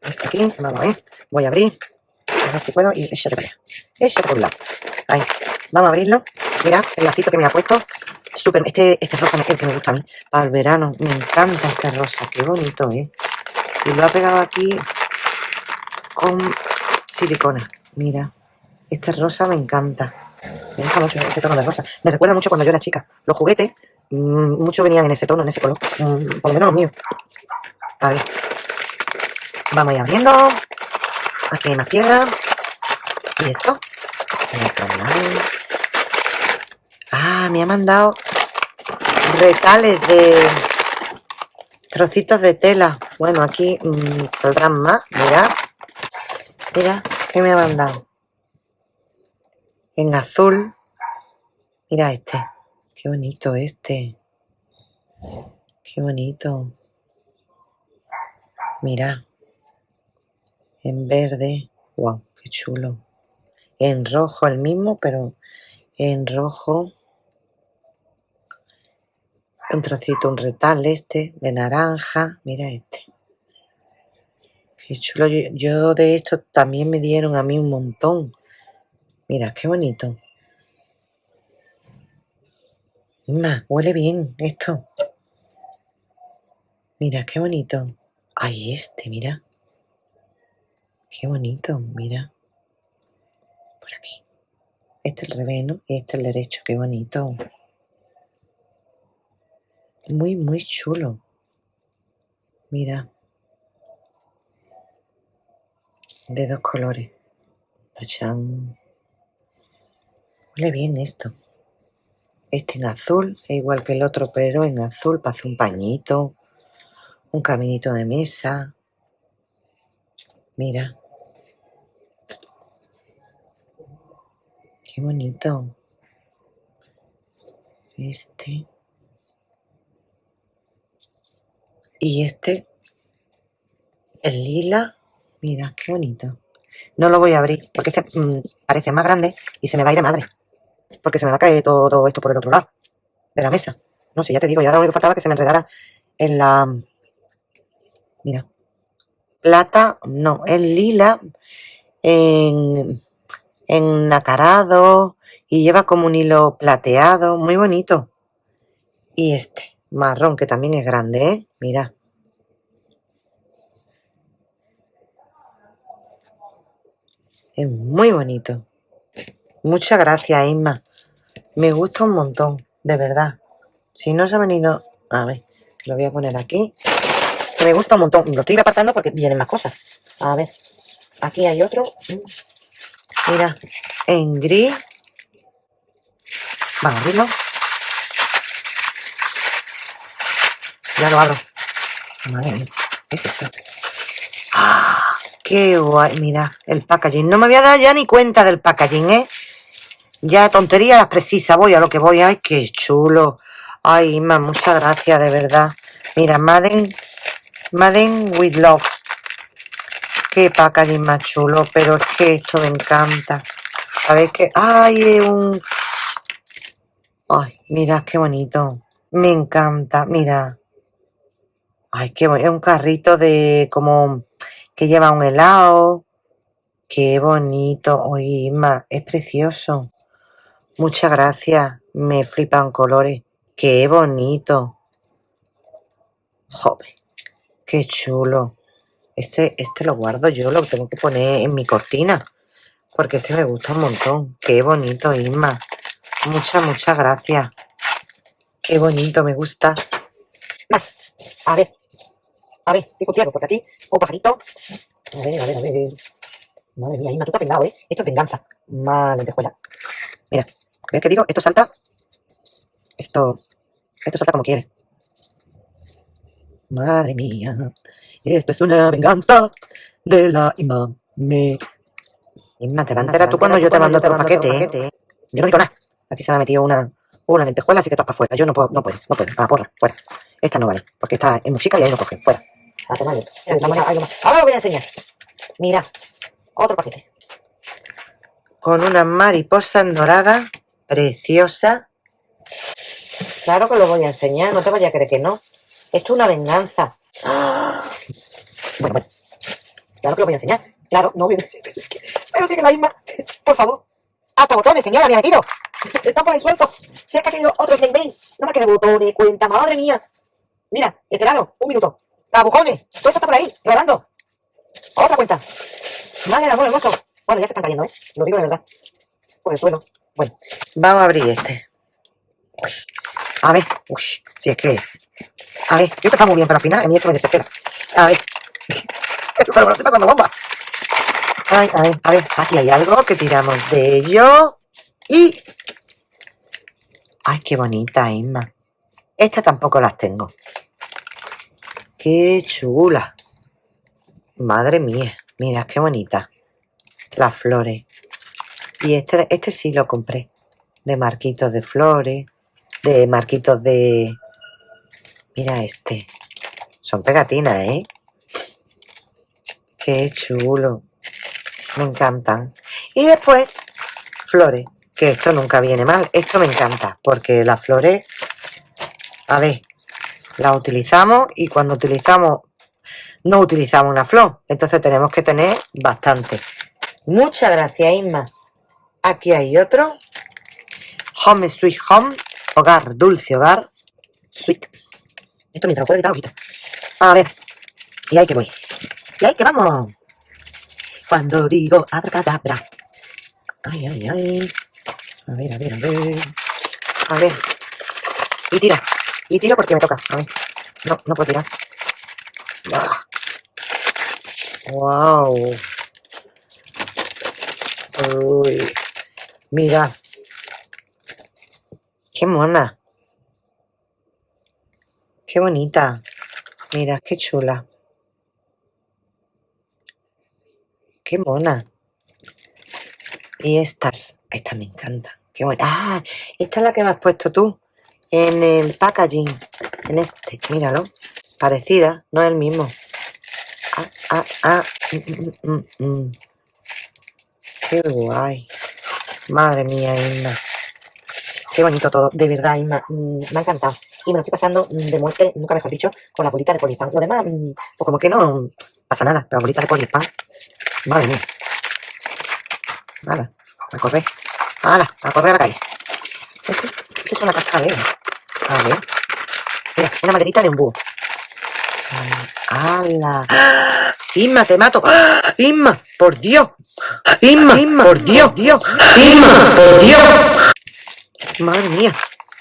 Hasta aquí. Vamos ver. Voy a abrir. A ver si puedo. Y échate para allá. Échate por un lado. Ahí. Vamos a abrirlo. Mira, el lacito que me ha puesto. Súper. Este, este rosa es el que me gusta a mí. Para el verano. Me encanta este rosa. Qué bonito, ¿eh? Y lo ha pegado aquí con silicona. Mira. Este rosa me encanta. Me gusta mucho ese tono de rosa. Me recuerda mucho cuando yo era chica. Los juguetes, mm, muchos venían en ese tono, en ese color. Mm, por lo menos los míos. A ver. Vamos a ir abriendo. Aquí hay más piedra. Y esto. Voy a cerrar. me ha mandado retales de trocitos de tela. Bueno, aquí mm, saldrán más. Mira. Mira, ¿qué me ha mandado? En azul. Mira este. Qué bonito este. Qué bonito. Mira. En verde. Wow, qué chulo. En rojo el mismo, pero en rojo. Un trocito, un retal este, de naranja. Mira este. Qué chulo. Yo, yo de esto también me dieron a mí un montón. Mira, qué bonito. Más, huele bien esto. Mira, qué bonito. Ay, este, mira. Qué bonito, mira. Por aquí. Este es el revés. Y este es el derecho, qué bonito. Muy, muy chulo. Mira. De dos colores. Tachán. Huele bien esto. Este en azul, igual que el otro, pero en azul para hacer un pañito, un caminito de mesa. Mira. Qué bonito. Este. Y este, el lila, mira, qué bonito. No lo voy a abrir porque este mm, parece más grande y se me va a ir de madre. Porque se me va a caer todo, esto por el otro lado de la mesa. No sé, ya te digo, y ahora lo único que faltaba que se me enredara en la... Mira. Plata, no, el lila en, en nacarado y lleva como un hilo plateado, muy bonito. Y este, marrón, que también es grande, ¿eh? Mira. Es muy bonito. Muchas gracias, Isma. Me gusta un montón, de verdad. Si no se ha venido... A ver, lo voy a poner aquí. Me gusta un montón. Lo estoy apartando porque vienen más cosas. A ver, aquí hay otro. Mira, en gris. Vamos a abrirlo. Ya lo abro. Madre mía, ¿qué es esto? ¡Ah! ¡Qué guay! Mira, el packaging. No me había dado ya ni cuenta del packaging, ¿eh? Ya tonterías precisas, voy a lo que voy. ¡Ay, qué chulo! Ay, Inma, muchas gracias, de verdad. Mira, Madden, Madden with Love. Qué packaging más chulo, pero es que esto me encanta. ¿Sabéis qué? ¡Ay, un... Ay, mira, qué bonito. Me encanta, mira. Ay, qué bonito. Es un carrito de como que lleva un helado. Qué bonito. Oye, Inma, es precioso. Muchas gracias. Me flipan colores. Qué bonito. Joder, qué chulo. Este, este lo guardo yo, lo tengo que poner en mi cortina. Porque este me gusta un montón. Qué bonito, Isma. Muchas, muchas gracias. Qué bonito, me gusta. Más. A ver. A ver, estoy confiado porque aquí, un pajarito. A ver, a ver, a ver. Madre mía, Isma, tú te has pegado, ¿eh? Esto es venganza. Más lentejuela. Mira, ¿ves qué digo? Esto salta. Esto. Esto salta como quiere. Madre mía. Esto es una venganza de la imame. Inma, te va tú cuando yo te mando otro paquete, ¿eh? Yo no digo nada. Aquí se me ha metido una, una lentejuela, así que todas para afuera. Yo no puedo, no puedo, no puedo. Ah, porra, fuera. Esta no vale, porque está en música y ahí no coge. Fuera. A tomar esto. Ahora lo voy a enseñar. Mira, otro paquete. Con una mariposa dorada, preciosa. Claro que lo voy a enseñar, no te vayas a creer que no. Esto es una venganza. Bueno, bueno. Claro que lo voy a enseñar. Claro, no, pero es que, pero sí que la misma. Por favor. Hasta botones, señora, me ha metido. Están por ahí sueltos. Se ha caído otro Snake Bane. No me queda botones, cuenta, madre mía. Mira, esperado, un minuto. Agujones, todo esto está por ahí, rodando. Otra cuenta. Del amor hermoso. Bueno, ya se están cayendo, ¿eh? Lo digo de verdad. Por el suelo. Bueno, vamos a abrir este. A ver, uy, si es que... A ver, yo está muy bien, pero al final a mí esto me desespera. A ver. pero me estoy pasando bomba. Ay, a ver, a ver, aquí hay algo que tiramos de ello. Y... Ay, qué bonita, Isma. Esta tampoco las tengo. Qué chula. Madre mía, mira qué bonita. Las flores. Y este, este sí lo compré. De marquitos de flores. De marquitos de... Mira este. Son pegatinas, ¿eh? Qué chulo. Me encantan. Y después, flores. Que esto nunca viene mal. Esto me encanta. Porque las flores... A ver, las utilizamos y cuando utilizamos no utilizamos una flor. Entonces tenemos que tener bastante. Muchas gracias, Isma. Aquí hay otro. Home Sweet Home. Hogar, dulce hogar. Sweet. Esto mientras lo puedo editar, ojito. A ver. Y ahí que voy. Y ahí que vamos. Cuando digo abracadabra. Ay, ay, ay. A ver, a ver, a ver. A ver. Y tira. Y tiro porque me toca. A ver. No, no puedo tirar. Ah. Wow. Uy. Mira. Qué mona. Qué bonita. Mira, qué chula. Qué mona. Y estas. Estas me encantan. Qué buena. Ah, esta es la que me has puesto tú. En el packaging. En este. Míralo. Parecida. No es el mismo. Ah, ah, ah. Mm, mm, mm. Qué guay. Madre mía, Inma. Qué bonito todo. De verdad, Inma. mm, me ha encantado. Y me lo estoy pasando de muerte, nunca mejor dicho, con la bolita de polispán. Lo demás, mm, pues como que no pasa nada. Pero la bolita de polispán. Madre mía. Nada. A correr. ¡Hala! A correr a la calle. Esto es una cascabel. A ver. Mira, una maderita de un búho. ¡Hala! Inma, te mato. Inma, por Dios. Inma, Inma, por Dios, Dios. Inma, por Dios. Madre mía.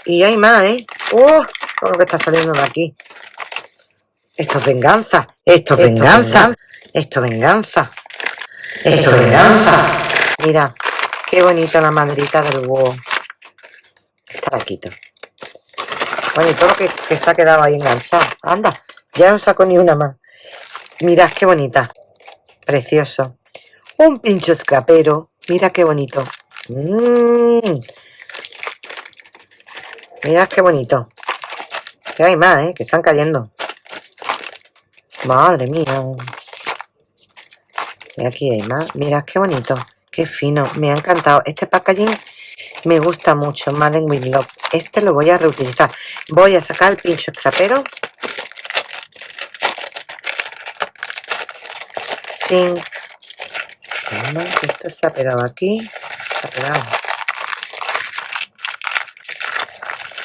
Y hay más, ¿eh? ¡Oh! Todo lo que está saliendo de aquí. Esto es venganza. Esto es venganza. Esto es venganza. Esto es venganza. Mira, qué bonita la maderita del búho. Esta la quito. Bueno, y todo lo que, que se ha quedado ahí enganchado. Anda, ya no saco ni una más. Mirad qué bonita. Precioso. Un pincho escrapero. Mira qué bonito. Mm. Mirad qué bonito. Que hay más, ¿eh? Que están cayendo. Madre mía. Y aquí hay más. Mirad qué bonito. Qué fino. Me ha encantado. Este packaging me gusta mucho. Madden with Love. Este lo voy a reutilizar. Voy a sacar el pincho escrapero. Sin... Calma, Esto se ha pegado aquí. Ha pegado.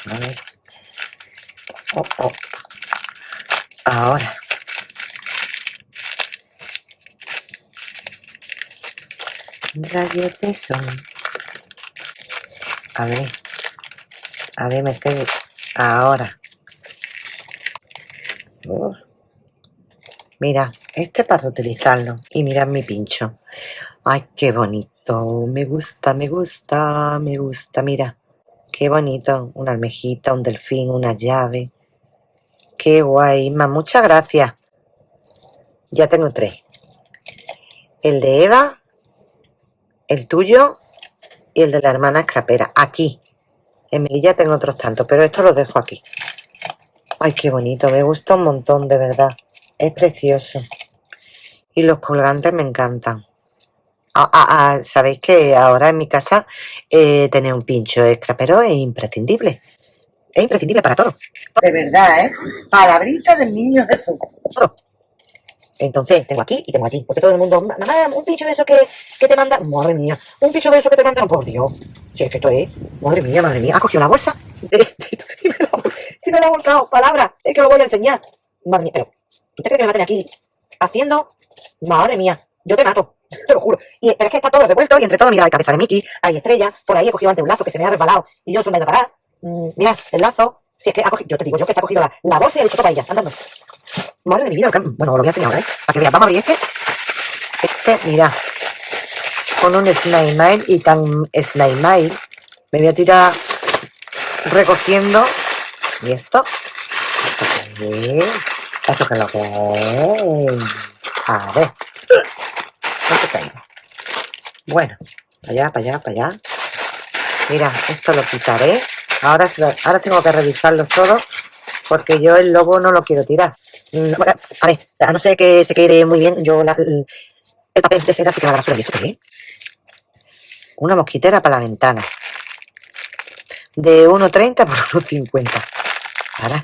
A ver. Oh, oh. Ahora. Rayos de sol. A ver. A ver, Mercedes. Ahora. Uf. Mira, este para reutilizarlo. Y mirad mi pincho. Ay, qué bonito. Me gusta, me gusta, me gusta. Mira, qué bonito. Una almejita, un delfín, una llave. Qué guay. Isma, muchas gracias. Ya tengo tres. El de Eva, el tuyo y el de la hermana escrapera. Aquí. En Melilla tengo otros tantos, pero esto los dejo aquí. Ay, qué bonito. Me gusta un montón, de verdad. Es precioso. Y los colgantes me encantan. Ah, ah, ah, Sabéis que ahora en mi casa eh, tener un pincho de scrapero es imprescindible. Es imprescindible para todo. De verdad, ¿eh? Palabrita del niño Jesús. Todo. Entonces, tengo aquí y tengo allí. Porque todo el mundo, "Ma- mamá, un pincho de eso que, que te mandan. Madre mía, un pincho de eso que te mandan. Por Dios. Si es que esto es. Madre mía, madre mía. Ha cogido la bolsa y me la, y me la ha volcado. Palabra. Es que lo voy a enseñar. Madre mía, pero. ¿Tú te crees que me maten aquí haciendo? Madre mía, yo te mato. Te lo juro. Y, pero es que está todo revuelto y entre todo, mira, hay cabeza de Mickey, hay estrellas. Por ahí he cogido antes un lazo que se me ha resbalado y yo se me he parar. Mm, mira, el lazo. Si es que ha cogido, yo te digo, yo que está cogido la, la bolsa y ha hecho para ella, andando. Madre de mi vida, lo que- bueno, lo voy a enseñar ahora, ¿eh? Para que veas, vamos a abrir este. Este, mira, con un Snail Mail y tan Snail Mail, me voy a tirar recogiendo. ¿Y esto? ¿Esto es lo que? A ver. No te caiga. Bueno, para allá, para allá, para allá. Mira, esto lo quitaré. Ahora, ahora tengo que revisarlo todo porque yo el lobo no lo quiero tirar. Mm, a ver, a no ser que se quede muy bien, yo el, papel de seda se queda la basura. ¿Y esto qué Una mosquitera para la ventana. De 1,30 por 1,50. Ahora.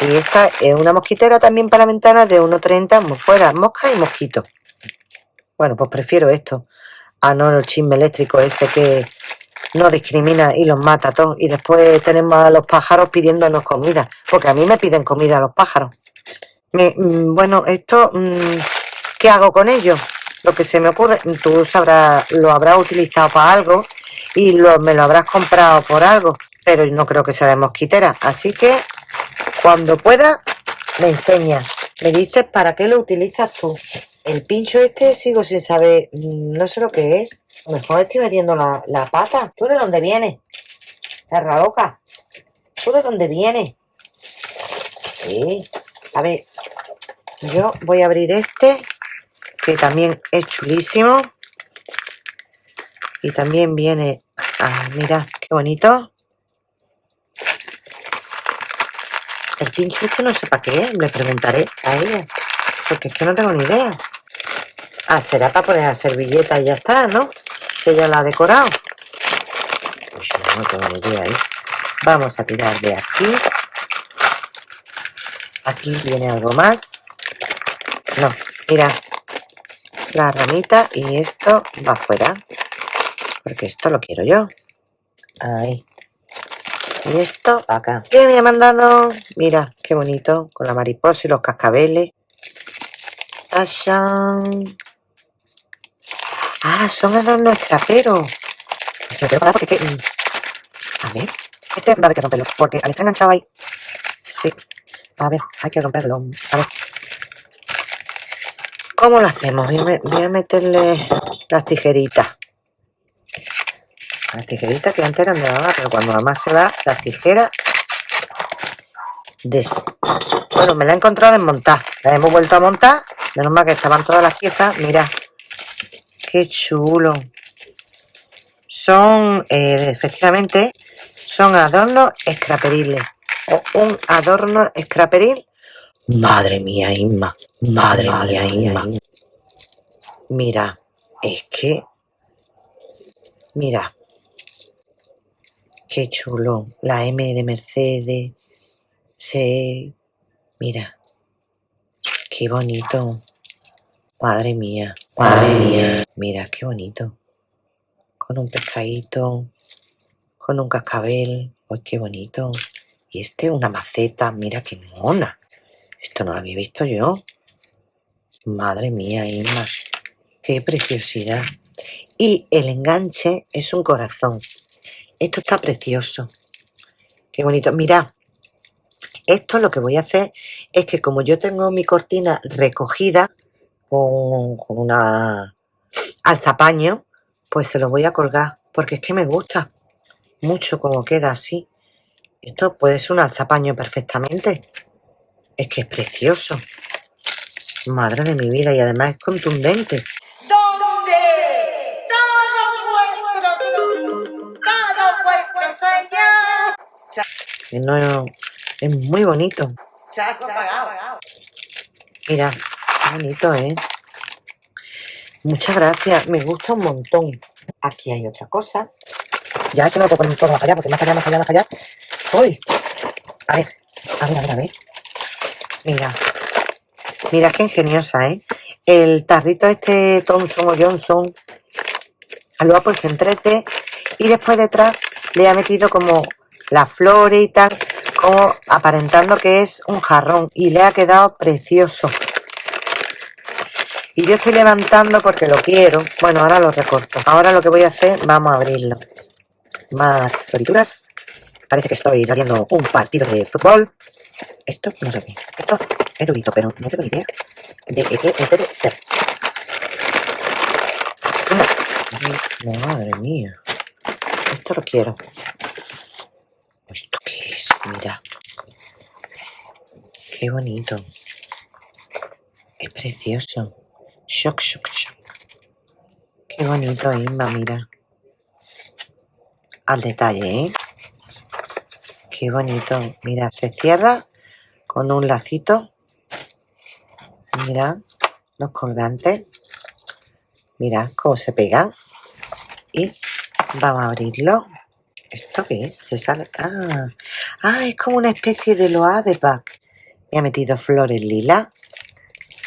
Y esta es una mosquitera también para la ventana de 1,30 fuera, mosca y mosquito. Bueno, pues prefiero esto a no el chisme eléctrico ese que no discrimina y los mata a todos. Y después tenemos a los pájaros pidiéndonos comida, porque a mí me piden comida los pájaros. Mm, bueno, esto, mm, ¿qué hago con ello? Lo que se me ocurre, tú sabrás, lo habrás utilizado para algo y lo, me lo habrás comprado por algo, pero no creo que sea de mosquitera. Así que cuando pueda, me enseñas. Me dices para qué lo utilizas tú. El pincho este sigo sin saber, mm, no sé lo que es. A lo mejor estoy metiendo la, pata. ¿Tú de dónde vienes? Perra loca. ¿Tú de dónde vienes? Sí. A ver, yo voy a abrir este, que también es chulísimo. Y también viene... Ah, mira, qué bonito. El pincho este no sé para qué, le preguntaré a ella. Porque es que no tengo ni idea. Ah, será para poner la servilleta y ya está, ¿no? Que ya la ha decorado. Pues no tengo ni idea ahí. Vamos a tirar de aquí. Aquí viene algo más. No, mira. La ramita y esto va afuera. Porque esto lo quiero yo. Ahí. Y esto acá. ¿Qué me ha mandado? Mira, qué bonito. Con la mariposa y los cascabeles. ¡Tashan! Ah, son adornos escraperos. Yo. Mm, a ver. Este va a haber que romperlo. Porque al estar enganchado ahí... Sí. A ver, hay que romperlo. A ver. ¿Cómo lo hacemos? Voy a, meterle las tijeritas. Las tijeritas que antes eran de mamá, pero cuando mamá se va, las tijeras... Des... Bueno, me la he encontrado desmontada. La hemos vuelto a montar. Menos mal que estaban todas las piezas. Mira. Qué chulo. Son, eh, efectivamente, son adornos escraperiles. O un adorno escraperil. Madre mía, Inma. Madre, mía, Inma. Mira, es que... Mira. Qué chulo. La M de Mercedes. C. Mira. Qué bonito. Madre mía. Madre mía. Mira, qué bonito. Con un pescadito. Con un cascabel. ¡Ay, qué bonito! Y este, una maceta. Mira qué mona. Esto no lo había visto yo. Madre mía, Inma. Qué preciosidad. Y el enganche es un corazón. Esto está precioso. Qué bonito. Mira, esto lo que voy a hacer es que como yo tengo mi cortina recogida con, con una alzapaño, pues se lo voy a colgar porque es que me gusta mucho como queda así. Esto puede ser un alzapaño perfectamente. Es que es precioso. Madre de mi vida, y además es contundente. No, es muy bonito. Ha apagado. Mira, qué bonito, ¿eh? Muchas gracias, me gusta un montón. Aquí hay otra cosa. Ya que no puedo poner todo más allá, porque más allá, más allá, más allá. ¡Uy! A ver, a ver, a ver, a ver. Mira, mira qué ingeniosa, ¿eh? El tarrito este Thompson o Johnson lo ha puesto en 3D y después detrás le ha metido como las flores y tal, como aparentando que es un jarrón y le ha quedado precioso. Y yo estoy levantando porque lo quiero. Bueno, ahora lo recorto. Ahora lo que voy a hacer, vamos a abrirlo. Más florituras. Parece que estoy haciendo un partido de fútbol. Esto, no sé qué. Esto es durito, pero no tengo ni idea de qué debe ser. Madre mía. Esto lo quiero. ¿Esto qué es? Mira. Qué bonito. Es precioso. Shock, shock, shock. Qué bonito, Inma, mira. Al detalle, ¿eh? Qué bonito. Mira, se cierra con un lacito. Mira, los colgantes. Mira cómo se pegan. Y vamos a abrirlo. ¿Esto qué es? Se sale. Ah, ah es como una especie de loa de pack. Me ha metido flores lila.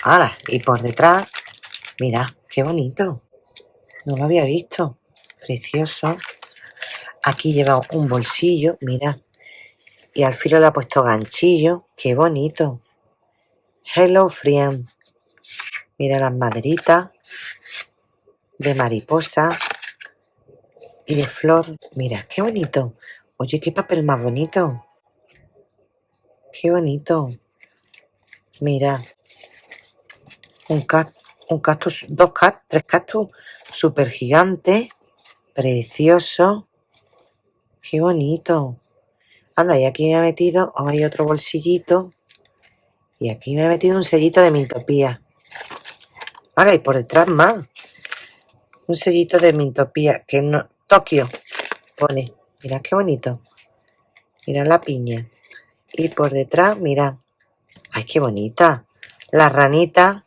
Ahora, y por detrás, mira, qué bonito. No lo había visto. Precioso. Aquí lleva un bolsillo, mira. Y al filo le ha puesto ganchillo. Qué bonito. Hello, friend. Mira las maderitas de mariposa y de flor. Mira, qué bonito. Oye, qué papel más bonito. Qué bonito. Mira. Un, cactus, un cactus, dos cactus, tres cactus súper gigante. Precioso. Qué bonito. Anda, y aquí me ha metido, hay otro bolsillito. Y aquí me ha metido un sellito de Mintopía. Ahora, y por detrás más. Un sellito de Mintopía, que no... Tokio, pone. Mira qué bonito. Mira la piña. Y por detrás, mira. Ay, qué bonita. La ranita.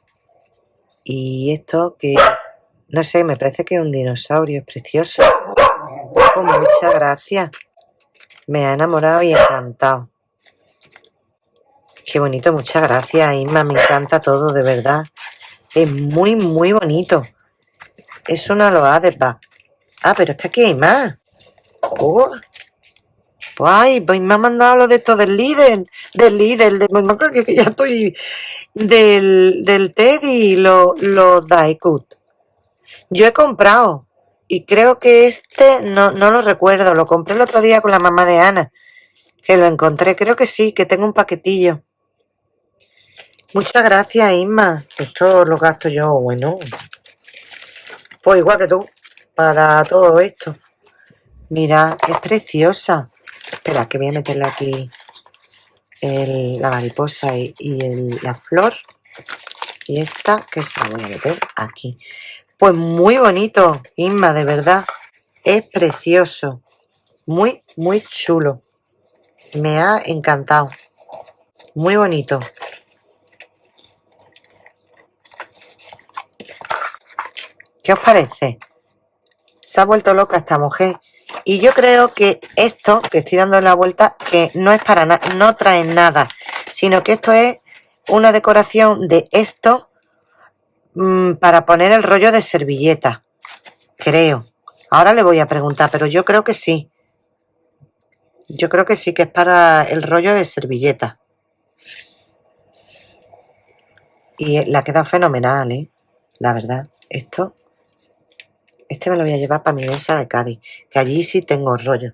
Y esto que... No sé, me parece que es un dinosaurio. Es precioso. Con muchas gracias. Me ha enamorado y encantado. Qué bonito, muchas gracias, Isma. Me encanta todo, de verdad. Es muy, muy bonito. Es una loa de paz. Ah, pero es que aquí hay más. Oh. Ay, pues me ha mandado lo de esto del líder. Del líder. De, no creo que ya estoy del, del Teddy, los lo Daikut. Yo he comprado. Y creo que este, no, no lo recuerdo. Lo compré el otro día con la mamá de Ana. Que lo encontré. Creo que sí, que tengo un paquetillo. Muchas gracias, Isma. Esto lo gasto yo, bueno. Pues igual que tú, para todo esto. Mira, es preciosa. Espera, que voy a meterle aquí la mariposa y, la flor. Y esta, que se la voy a meter aquí. Pues muy bonito, Isma, de verdad. Es precioso. Muy, muy chulo. Me ha encantado. Muy bonito. ¿Qué os parece? Se ha vuelto loca esta mujer. Y yo creo que esto, que estoy dando la vuelta, que no es para nada, no trae nada, sino que esto es una decoración de esto mmm, para poner el rollo de servilleta. Creo. Ahora le voy a preguntar, pero yo creo que sí. Yo creo que sí que es para el rollo de servilleta. Y la queda fenomenal, ¿eh? La verdad. Esto este me lo voy a llevar para mi mesa de Cádiz, que allí sí tengo rollo.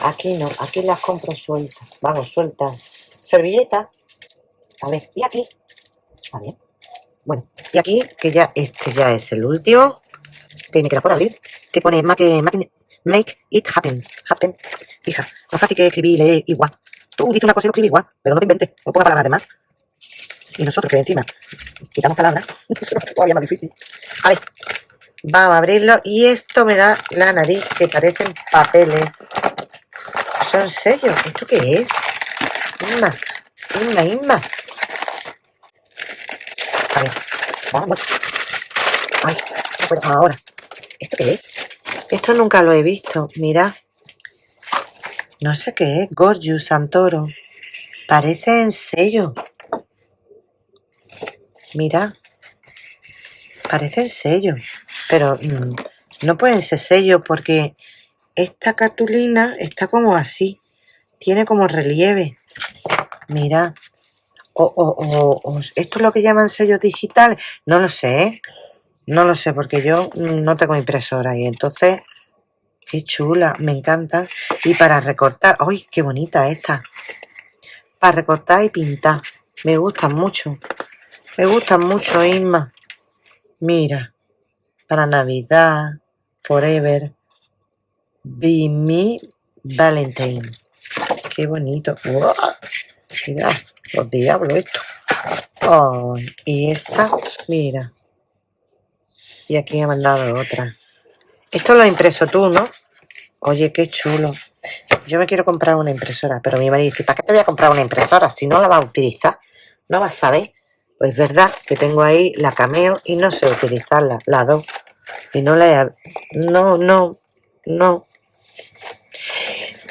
Aquí no, aquí las compro sueltas. Vamos, sueltas. Servilleta. A ver, y aquí. A ver. Bueno, y aquí, que ya este ya es el último, que me queda por abrir, que pone make, make it happen. Happen. Hija, no fácil que escribir y leer igual. Tú dices una cosa y lo escribes igual, pero no te inventes, no pongas palabras de más. Y nosotros que encima quitamos palabras, todavía más difícil. A ver, Vamos a abrirlo. Y esto me da la nariz, que parecen papeles. Son sellos. ¿Esto qué es? Inma, Inma, Inma. A ver, vamos. Ay, no ahora. ¿Esto qué es? Esto nunca lo he visto. Mira. No sé qué es. Gorgeous Santoro. Parece en sello. Mira. Parecen sellos, pero mm, no pueden ser sellos porque esta cartulina está como así. Tiene como relieve. Mira. O, o, esto es lo que llaman sellos digitales. No lo sé, ¿eh? No lo sé porque yo no tengo impresora y entonces... Qué chula, me encanta. Y para recortar... ¡Ay, qué bonita esta! Para recortar y pintar. Me gustan mucho. Me gustan mucho, Isma. Mira, para Navidad, Forever, Be Me Valentine. qué bonito. Mira, los diablos esto. Ay, y esta, mira. Y aquí me ha mandado otra. Esto lo has impreso tú, ¿no? Oye, qué chulo. Yo me quiero comprar una impresora, pero mi marido dice, ¿para qué te voy a comprar una impresora si no la vas a utilizar? No vas a saber. Pues es verdad que tengo ahí la cameo y no sé utilizarla, la dos. Y no la he... No, no, no.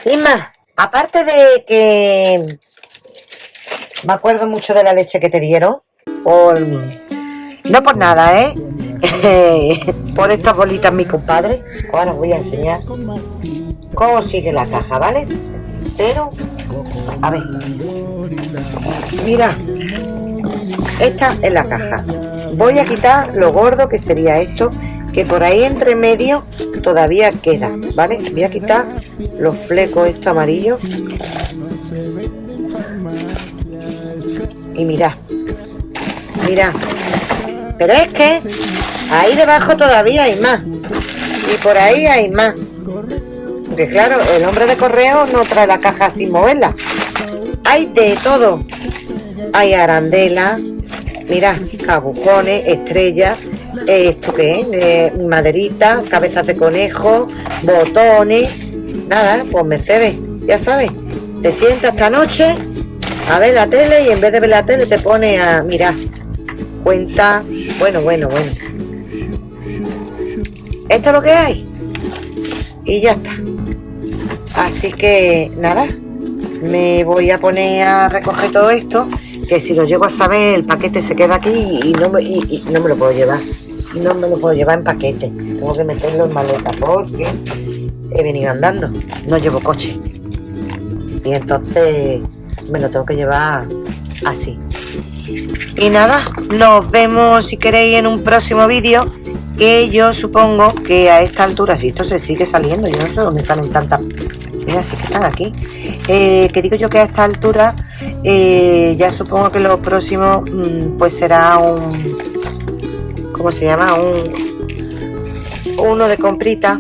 Y aparte de que me acuerdo mucho de la leche que te dieron, por... No por nada, ¿eh? por estas bolitas mi compadre. Ahora os voy a enseñar cómo sigue la caja, ¿vale? Pero, a ver. Mira, esta es la caja. Voy a quitar lo gordo que sería esto, que por ahí entre medio todavía queda, ¿vale? Voy a quitar los flecos estos amarillos. Y mira, mira. Pero es que ahí debajo todavía hay más. Y por ahí hay más. Porque claro, el hombre de correo no trae la caja sin moverla. Hay de todo. Hay arandela, mira, cabucones, estrellas, esto que es, eh, maderita, cabezas de conejo, botones, nada, pues Mercedes, ya sabes, te sientas esta noche a ver la tele y en vez de ver la tele te pone a mirar, cuenta, bueno, bueno, bueno. Esto es lo que hay y ya está. Así que nada, me voy a poner a recoger todo esto que si lo llego a saber el paquete se queda aquí y no me, y, no me lo puedo llevar. No me lo puedo llevar en paquete. Tengo que meterlo en maleta porque he venido andando. No llevo coche. Y entonces me lo tengo que llevar así. Y nada nos vemos si queréis en un próximo vídeo que yo supongo que a esta altura si esto se sigue saliendo yo no sé dónde salen tantas mira sí que están aquí eh, que digo yo que a esta altura eh, ya supongo que lo próximo mm, pues será un ¿cómo se llama? un uno de comprita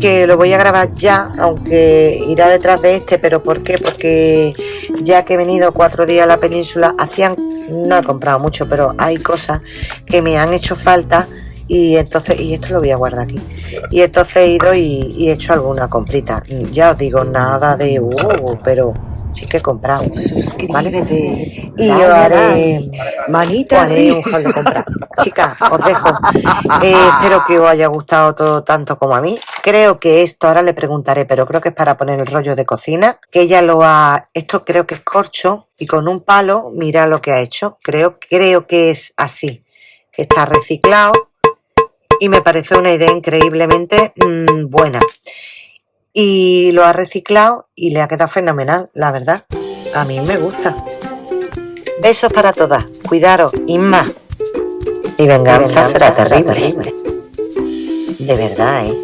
que lo voy a grabar ya aunque irá detrás de este pero ¿por qué? porque ya que he venido cuatro días a la península hacían no he comprado mucho pero hay cosas que me han hecho falta y entonces y esto lo voy a guardar aquí. Y entonces he ido y, he hecho alguna comprita. Ya os digo nada de uh, pero sí que he comprado suscríbete. Y yo haré manita haré un haul de compra. Chicas os dejo. Eh, espero que os haya gustado todo tanto como a mí. Creo que esto ahora le preguntaré pero creo que es para poner el rollo de cocina que ella lo ha esto creo que es corcho y con un palo mira lo que ha hecho. Creo creo que es así que está reciclado y me parece una idea increíblemente mmm, buena. Y lo ha reciclado y le ha quedado fenomenal, la verdad. A mí me gusta. Besos para todas. Cuidaros. y más. Mi venganza, será terrible. De verdad, ¿eh?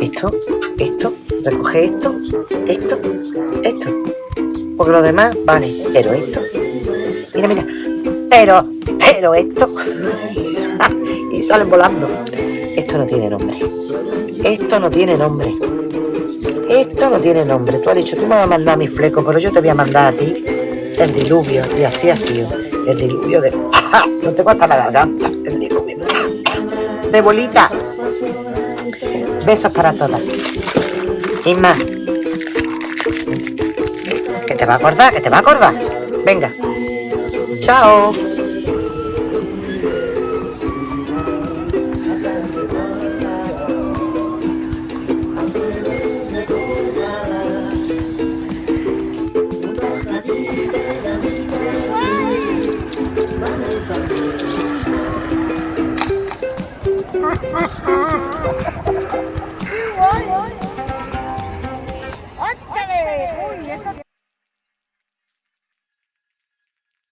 Esto, esto, recoge esto, esto, esto. Porque lo demás, vale. Pero esto. Mira, mira. Pero, pero esto. y salen volando. Esto no tiene nombre. Esto no tiene nombre. Esto no tiene nombre. Tú has dicho, tú me vas a mandar mi fleco, pero yo te voy a mandar a ti el diluvio. Y así ha sido. El diluvio de... No te hasta la garganta. El diluvio de bolita. Besos para todas. Y más. Que te va a acordar, que te va a acordar. Venga. 下哦。